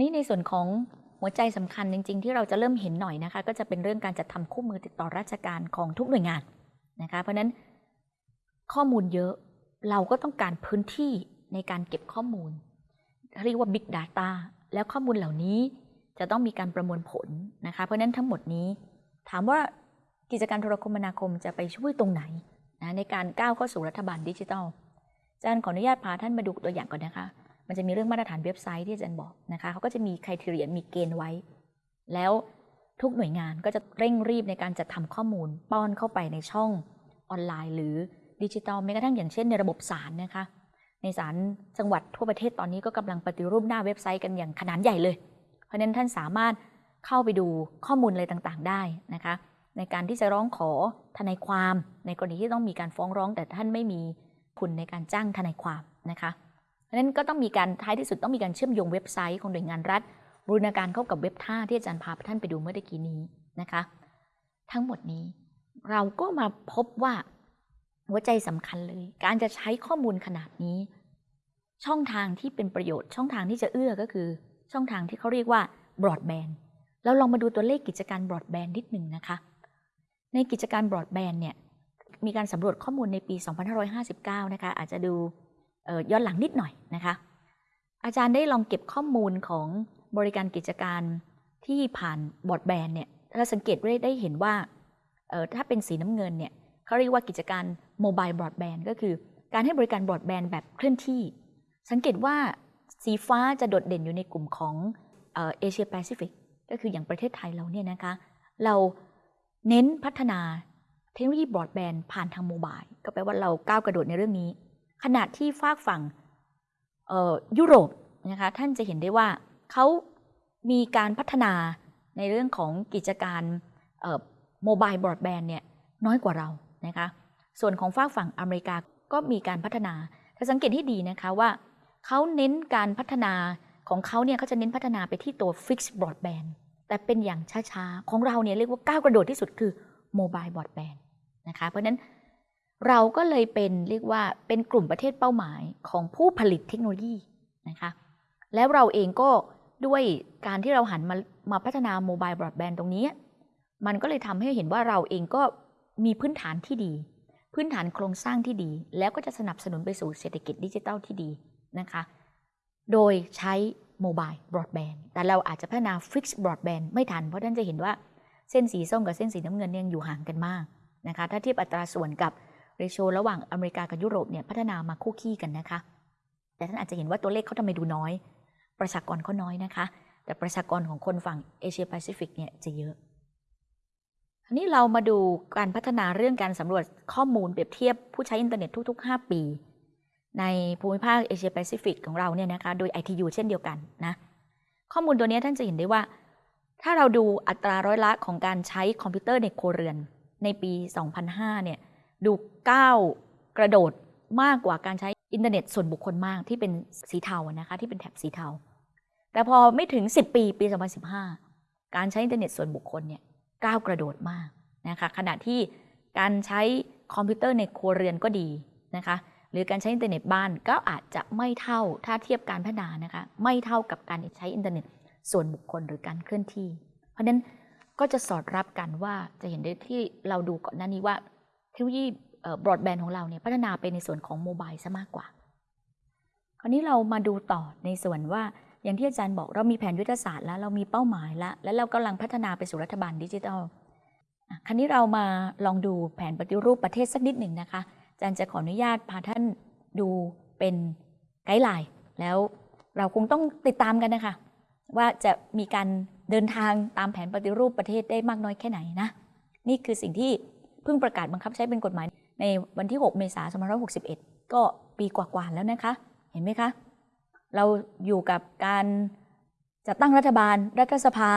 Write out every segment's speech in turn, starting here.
นี่ในส่วนของหัวใจสำคัญจริง ๆ ที่เราจะเริ่มเห็นหน่อยนะคะ ก็จะเป็นเรื่องการจัดทำคู่มือติดต่อราชการของทุกหน่วยงานนะคะ เพราะนั้นข้อมูลเยอะเราก็ต้องการพื้นที่ในการเก็บข้อมูล เรียกว่า Big Data แล้วข้อมูลเหล่านี้จะต้องมีการประมวลผลนะคะ เพราะฉะนั้นทั้งหมดนี้ ถามว่ากิจการโทรคมนาคมจะไปช่วยตรงไหนนะในการก้าวเข้าสู่รัฐบาลดิจิทัลอาจารย์ขออนุญาตพาท่านมาดูตัวอย่างก่อนนะคะ มันจะมีเรื่องมาตรฐานเว็บไซต์ที่อาจารย์บอกนะคะเขาก็จะมีคุณทีเรียมีเกณฑ์ไว้ แล้วทุกหน่วยงานก็จะเร่งรีบในการจัดทำข้อมูล ป้อนเข้าไปในช่องออนไลน์ หรือดิจิทัลแม้กระทั่งอย่างเช่นในระบบศาลนะคะ ในศาลจังหวัดทั่วประเทศตอนนี้ก็กำลังปฏิรูปหน้าเว็บไซต์กันอย่างขนาดใหญ่เลย เพราะนั้นท่านสามารถเข้าไปดูข้อมูลอะไรต่างๆ ได้นะคะ ในการที่จะร้องขอทนายความ ในกรณีที่ต้องมีการฟ้องร้อง แต่ท่านไม่มีคุณในการจ้างทนายความนะคะ นั้นก็ต้องมีการท้ายที่สุดต้องมีการเชื่อมโยงเว็บไซต์ของหน่วยงานรัฐบูรณาการเข้ากับเว็บท่าที่อาจารย์พาท่านไปดูเมื่อตะกี้นี้นะคะ ทั้งหมดนี้เราก็มาพบว่าหัวใจสำคัญเลย การจะใช้ข้อมูลขนาดนี้ ช่องทางที่เป็นประโยชน์ ช่องทางที่จะเอื้อก็คือ ช่องทางที่เขาเรียกว่าบรอดแบนด์เราลองมาดูตัวเลขกิจการบรอดแบนด์นิดหนึ่งนะคะ ในกิจการบรอดแบนด์เนี่ยมีการสำรวจข้อมูลในปี 2559 นะคะ อาจจะดู ย้อนหลังนิดหน่อยนะคะ อาจารย์ได้ลองเก็บข้อมูลของบริการกิจการที่ผ่านบอรอดแบนเนี่ยเราสังเกตได้เห็นว่าถ้าเป็นสีน้ำเงินเนี่ยเขาเรียกว่ากิจการโมบายบอรอดแบนก็คือการให้บริการบอรอดแบนแบบเคลื่อนที่ สังเกตว่าสีฟ้าจะโดดเด่นอยู่ในกลุ่มของเอเชียแปซิฟิกก็คืออย่างประเทศไทยเราเนี่ยนะคะ เราเน้นพัฒนาเทคโนโลยีบอรอดแบนผ่านทางโมบายก็แปลว่าเราก้าวกระโดดในเรื่องนี้ ขณะที่ฝากฝั่งยุโรปนะคะท่านจะเห็นได้ว่าเขามีการพัฒนาในเรื่องของกิจการโมบายบรอดแบนด์เนี่ยน้อยกว่าเรานะคะส่วนของฝากฝั่งอเมริกาก็มีการพัฒนา ถ้าสังเกตให้ดีนะคะว่าเขาเน้นการพัฒนาของเขาเนี่ยเขาจะเน้นพัฒนาไปที่ตัว Fixed Broadband แต่เป็นอย่างช้าๆ ของเราเนี่ยเรียกว่าก้าวกระโดดที่สุดคือ Mobile Broadband นะคะเพราะฉะนั้น เราก็เลยเป็นเรียกว่าเป็นกลุ่มประเทศเป้าหมายของผู้ผลิตเทคโนโลยีนะคะแล้วเราเองก็ด้วยการที่เราหันมามาพัฒนาโมบายบรอดแบนด์ตรงนี้ มันก็เลยทำให้เห็นว่าเราเองก็มีพื้นฐานที่ดี พื้นฐานโครงสร้างที่ดี แล้วก็จะสนับสนุนไปสู่เศรษฐกิจดิจิทัลที่ดีนะคะ โดยใช้ mobile broadband แต่เราอาจจะพัฒนา fixed broadband ไม่ทัน เพราะท่านจะเห็นว่าเส้นสีส้มกับเส้นสีน้ำเงินยังอยู่ห่างกันมากนะคะ ถ้าเทียบอัตราส่วนกับ ratio ระหว่างอเมริกากับยุโรปเนี่ยพัฒนามาคู่คี่กันนะคะ แต่ท่านอาจจะเห็นว่าตัวเลขเขาทำไมดูน้อย ประชากรเขาน้อยนะคะ แต่ประชากรของคนฝั่งเอเชียแปซิฟิกเนี่ยจะเยอะอันนี้เรามาดูการพัฒนาเรื่องการสำรวจข้อมูลเปรียบเทียบผู้ใช้อินเทอร์เน็ตทุก ๆ 5 ปี ในภูมิภาคเอเชียแปซิฟิกของเราเนี่ยนะคะโดย ITU เช่นเดียวกันนะข้อมูลตัวนี้ท่านจะเห็นได้ว่า ถ้าเราดูอัตราร้อยละของการใช้คอมพิวเตอร์ในครัวเรือนในปี 2005 เนี่ย ดูก้าวกระโดดมากกว่าการใช้อินเทอร์เน็ตส่วนบุคคลมากที่เป็นสีเทานะคะที่เป็นแถบสีเทา แต่พอไม่ถึง 10 ปีปี 2015 การใช้อินเทอร์เน็ตส่วนบุคคลเนี่ยก้าวกระโดดมากนะคะขณะที่การใช้คอมพิวเตอร์ในครัวเรือนก็ดีนะคะหรือการใช้อินเทอร์เน็ตบ้านก็อาจจะไม่เท่าถ้าเทียบการพัฒนานะคะไม่เท่ากับการใช้อินเทอร์เน็ตส่วนบุคคลหรือการเคลื่อนที่ เพราะฉะนั้นก็จะสอดรับกันว่าจะเห็นได้ที่เราดูก่อนหน้านี้ว่า เทคโนโลยีบรอดแบนด์ของเราเนี่ยพัฒนาไปในส่วนของ mobile ซะมากกว่า คราวนี้เรามาดูต่อในส่วนว่าอย่างที่อาจารย์บอกเรามีแผนยุทธศาสตร์แล้วเรามีเป้าหมายแล้ว และเรากำลังพัฒนาไปสู่รัฐบาลดิจิทัลคราวนี้เรามาลองดูแผนปฏิรูปประเทศสักนิดหนึ่งนะคะอาจารย์จะขออนุญาตพาท่านดูเป็นไกด์ไลน์แล้วเราคงต้องติดตามกันนะคะ ว่าจะมีการเดินทางตามแผนปฏิรูปประเทศได้มากน้อยแค่ไหนนะ นี่คือสิ่งที่ เพิ่งประกาศบังคับใช้เป็นกฎหมาย ในวันที่ 6 เมษายน2561 ก็ปีกว่าๆแล้วนะคะ เห็นไหมคะ เราอยู่กับการจัดตั้งรัฐบาลรัฐสภา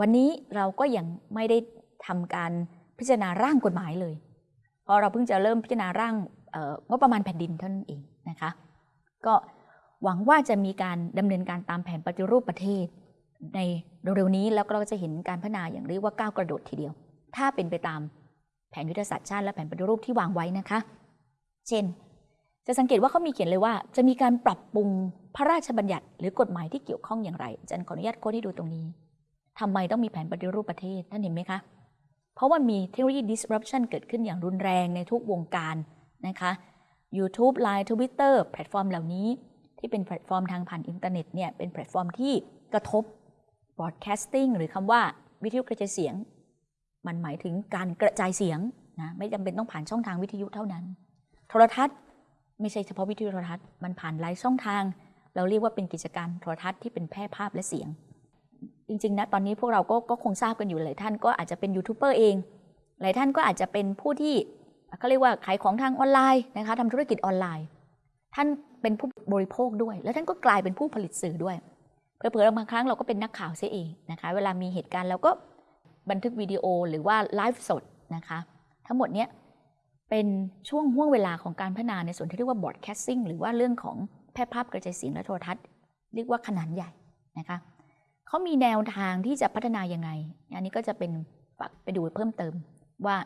วันนี้เราก็ยังไม่ได้ทำการพิจารณาร่างกฎหมายเลยพราะเราเพิ่งจะเริ่มพิจารณาร่างงบประมาณแผ่นดินเท่านั้นเองนะคะ ก็หวังว่าจะมีการดำเนินการตามแผนปฏิรูปประเทศ ในเร็วๆนี้แล้วก็เราจะเห็นการพัฒนาอย่างเรียกว่าก้าวกระโดดทีเดียว ถ้าเป็นไปตาม แผนยุทธศาสตร์ชาติและแผนปฏิรูปที่วางไว้นะคะ เช่น จะสังเกตว่าเขามีเขียนเลยว่า จะมีการปรับปรุงพระราชบัญญัติหรือกฎหมายที่เกี่ยวข้องอย่างไรอาจารย์ขออนุญาต quote ให้ดูตรงนี้ทำไมต้องมีแผนปฏิรูปประเทศท่านเห็นไหมคะ เพราะว่ามีเทคโนโลยี disruption เกิดขึ้นอย่างรุนแรงในทุกวงการนะคะ YouTube Line Twitter แพลตฟอร์มเหล่านี้ ที่เป็นแพลตฟอร์มทางผ่านอินเทอร์เน็ตเนี่ยเป็นแพลตฟอร์มที่กระทบ broadcasting หรือคำว่าวิทยุกระจายเสียง มันหมายถึงการกระจายเสียงนะไม่จำเป็นต้องผ่านช่องทางวิทยุเท่านั้น โทรทัศน์ไม่ใช่เฉพาะวิทยุโทรทัศน์มันผ่านหลายช่องทาง เราเรียกว่าเป็นกิจการโทรทัศน์ที่เป็นแพร่ภาพและเสียง จริงๆนะตอนนี้พวกเราก็ก็คงทราบกันอยู่หลายท่านก็อาจจะเป็นยูทูบเบอร์เอง หลายท่านก็อาจจะเป็นผู้ที่เขาเรียกว่าขายของทางออนไลน์นะคะทำธุรกิจออนไลน์ ท่านเป็นผู้บริโภคด้วย แล้วท่านก็กลายเป็นผู้ผลิตสื่อด้วยเผลอๆบางครั้งเราก็เป็นนักข่าวเสียเองนะคะ เวลามีเหตุการณ์เราก็ บันทึกวิดีโอหรือว่าไลฟ์สดนะคะทั้งหมดเนี้ยเป็นช่วงห่วงเวลาของการพัฒนาในส่วนที่เรียกว่า broadcasting หรือว่าเรื่องของแพร่ภาพกระจายเสียงและโทรทัศน์ เรียกว่าขนาดใหญ่นะคะเขามีแนวทางที่จะพัฒนายังไง อันนี้ก็จะเป็นฝากไปดูเพิ่มเติม ว่า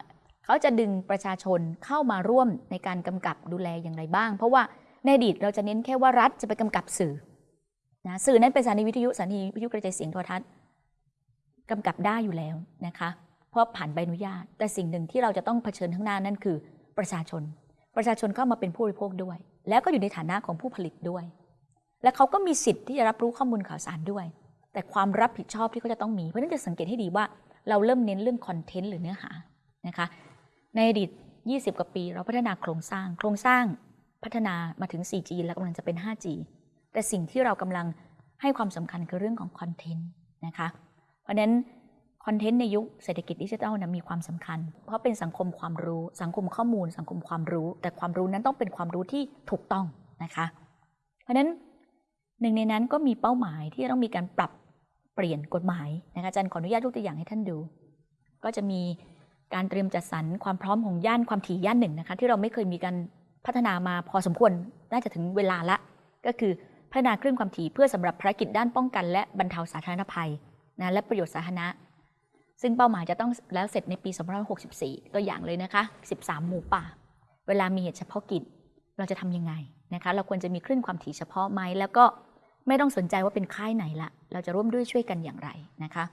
เขาจะดึงประชาชนเข้ามาร่วมในการกำกับดูแลอย่างไรบ้าง เพราะว่าในอดีตเราจะเน้นแค่ว่ารัฐจะไปกำกับสื่อนะสื่อนั้นเป็นสถานีวิทยุสถานีวิทยุกระจายเสียงโทรทัศน์ กำกับได้อยู่แล้วนะคะ เพราะผ่านใบอนุญาต แต่สิ่งหนึ่งที่เราจะต้องเผชิญข้างหน้านั่นคือประชาชน ประชาชนเข้ามาเป็นผู้บริโภคด้วย แล้วก็อยู่ในฐานะของผู้ผลิตด้วย และเขาก็มีสิทธิ์ที่จะรับรู้ข้อมูลข่าวสารด้วย แต่ความรับผิดชอบที่เขาจะต้องมี เพราะนั้นจะสังเกตให้ดีว่าเราเริ่มเน้นเรื่องคอนเทนต์หรือเนื้อหานะคะ ในอดีต 20 กว่าปี เราพัฒนาโครงสร้าง โครงสร้างพัฒนามาถึง 4G แล้วกำลังจะเป็น 5G แต่สิ่งที่เรากำลังให้ความสำคัญคือเรื่องของคอนเทนต์นะคะ ราะฉะนั้นคอนเทนต์ในยุคเศรษฐกิจดิจิทัลนะมีความสำคัญ เพราะเป็นสังคมความรู้สังคมข้อมูล สังคมความรู้ แต่ความรู้นั้นต้องเป็นความรู้ที่ถูกต้องนะคะ เพราะฉะนั้นหนึ่งในนั้นก็มีเป้าหมายที่จะต้องมีการปรับเปลี่ยนกฎหมายนะคะอาจารย์ขออนุญาตยกตัวอย่างให้ท่านดู ก็จะมีการเตรียมจัดสรรความพร้อมของย่านความถี่ย่านหนึ่งนะคะที่เราไม่เคยมีการพัฒนามาพอสมควรน่าจะถึงเวลาละ ก็คือพัฒนาคลื่นความถี่เพื่อสำหรับภารกิจด้านป้องกัน และบรรเทาสาธารณภัย นะและประโยชน์สาธารณะ ซึ่งเป้าหมายจะต้องแล้วเสร็จในปี2564 ตัวอย่างเลยนะคะ 13 หมู่ป่า เวลามีเหตุเฉพาะกิจ เราจะทำยังไงนะคะ เราควรจะมีคลื่นความถี่เฉพาะไหม แล้วก็ไม่ต้องสนใจว่าเป็นค่ายไหนละ เราจะร่วมด้วยช่วยกันอย่างไรนะคะ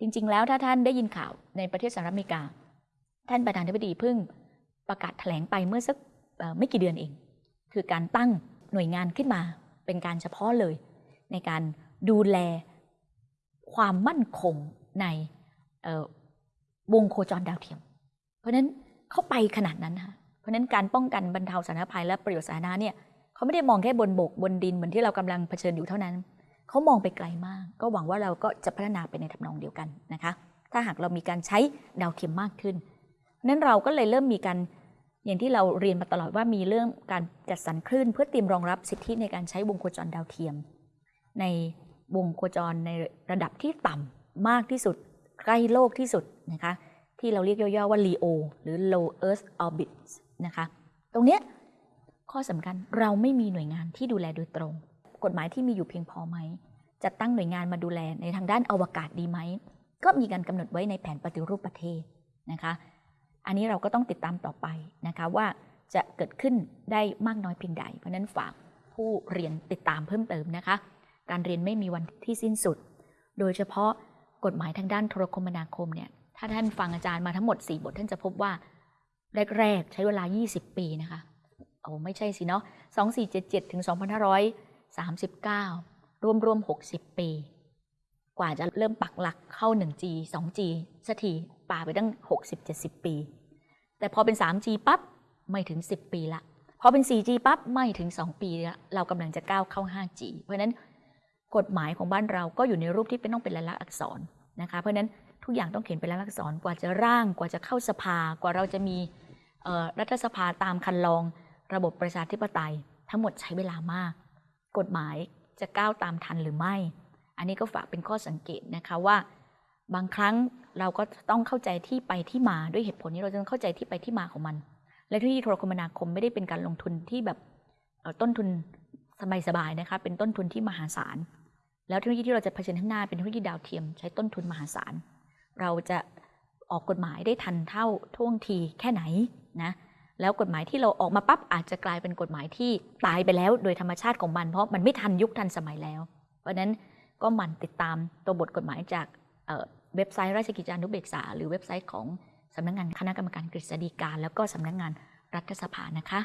จริงๆ แล้วถ้าท่านได้ยินข่าวในประเทศสหรัฐอเมริกา ท่านประธานาธิบดีเพิ่งประกาศแถลงไปเมื่อสักไม่กี่เดือนเอง คือการตั้งหน่วยงานขึ้นมาเป็นการเฉพาะเลยในการ ดูแลความมั่นคงในวงโคจรดาวเทียม เพราะนั้นเขาไปขนาดนั้นค่ะเพราะนั้นการป้องกันบรรเทาสาธารณภัยและประโยชน์สาธารณะเนี่ยเขาไม่ได้มองแค่บนบกบนดินเหมือนที่เรากำลังเผชิญอยู่เท่านั้น เขามองไปไกลมาก ก็หวังว่าเราก็จะพัฒนาไปในทำนองเดียวกันนะคะ ถ้าหากเรามีการใช้ดาวเทียมมากขึ้นนั้นเราก็เลยเริ่มมีการอย่างที่เราเรียนมาตลอดว่ามีเรื่องการจัดสรรคลื่น เพื่อเตรียมรองรับสิทธิในการใช้วงโคจรดาวเทียม ใน วงโคจรในระดับที่ต่ำมากที่สุด ใกล้โลกที่สุดนะคะที่เราเรียกย่อๆว่า LEO หรือ Low Earth Orbit นะคะตรงเนี้ยข้อสำคัญเราไม่มีหน่วยงานที่ดูแลโดยตรง กฎหมายที่มีอยู่เพียงพอไหมจะตั้งหน่วยงานมาดูแลในทางด้านอวกาศดีไหม ก็มีการกำหนดไว้ในแผนปฏิรูปประเทศนะคะอันนี้เราก็ต้องติดตามต่อไปนะคะว่าจะเกิดขึ้นได้มากน้อยเพียงใด เพราะนั้นฝากผู้เรียนติดตามเพิ่มเติมนะคะ การเรียนไม่มีวันที่สิ้นสุด โดยเฉพาะกฎหมายทางด้านโทรคมนาคมเนี่ย ถ้าท่านฟังอาจารย์มาทั้งหมด 4 บท ท่านจะพบว่า แรก ๆ ใช้เวลา 20 ปีนะคะโอ้ไม่ใช่สิเนาะ2477 ถึง 2539 รวมรวม 60 ปี กว่าจะเริ่มปักหลักเข้า 1G 2G สักทีป่าไปตั้ง 60-70 ปี แต่พอเป็น 3G ปั๊บ ไม่ถึง 10 ปีละพอเป็น 4G ปั๊บ ไม่ถึง 2 ปีละเรากำลังจะก้าวเข้า 5G เพราะนั้น กฎหมายของบ้านเราก็อยู่ในรูปที่เป็นต้องเป็นลายลักษณ์อักษรนะคะ เพราะนั้นทุกอย่างต้องเขียนเป็นลายลักษณ์อักษรกว่าจะร่างกว่าจะเข้าสภากว่าเราจะมีรัฐสภาตามคันลอง ระบบประชาธิปไตย ทั้งหมดใช้เวลามาก กฎหมายจะก้าวตามทันหรือไม่ อันนี้ก็ฝากเป็นข้อสังเกตนะคะว่า บางครั้งเราก็ต้องเข้าใจที่ไปที่มาด้วยเหตุผลนี้เราจะต้องเข้าใจที่ไปที่มาของมัน และที่โทรคมนาคมไม่ได้เป็นการลงทุนที่แบบต้นทุนสบายๆนะคะเป็นต้นทุนที่มหาศาล แล้วเทคโนโลยีที่เราจะเผชิญข้างหน้าเป็นเทคโนโลยีดาวเทียม ใช้ต้นทุนมหาศาล เราจะออกกฎหมายได้ทันเท่าท่วงทีแค่ไหนนะแล้วกฎหมายที่เราออกมาปั๊บอาจจะกลายเป็นกฎหมายที่ตายไปแล้วโดยธรรมชาติของมัน เพราะมันไม่ทันยุคทันสมัยแล้ว เพราะฉะนั้นก็หมั่นติดตามตัวบทกฎหมายจากเเว็บไซต์ราชกิจจานุเบกษา หรือเว็บไซต์ของสำนักงานคณะกรรมการกฤษฎีกาแล้วก็สำนักงานรัฐสภานะคะ